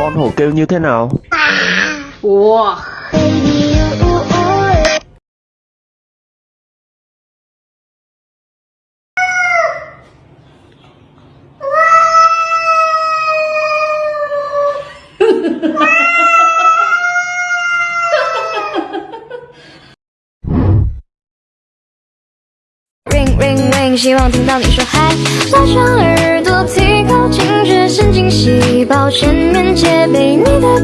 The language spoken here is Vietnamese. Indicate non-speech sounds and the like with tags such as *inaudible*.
Con hổ kêu như thế nào? Wow. Wow. *laughs* 希望听到你说嗨，拉长耳朵，提高警觉神经细胞，全面戒备。你的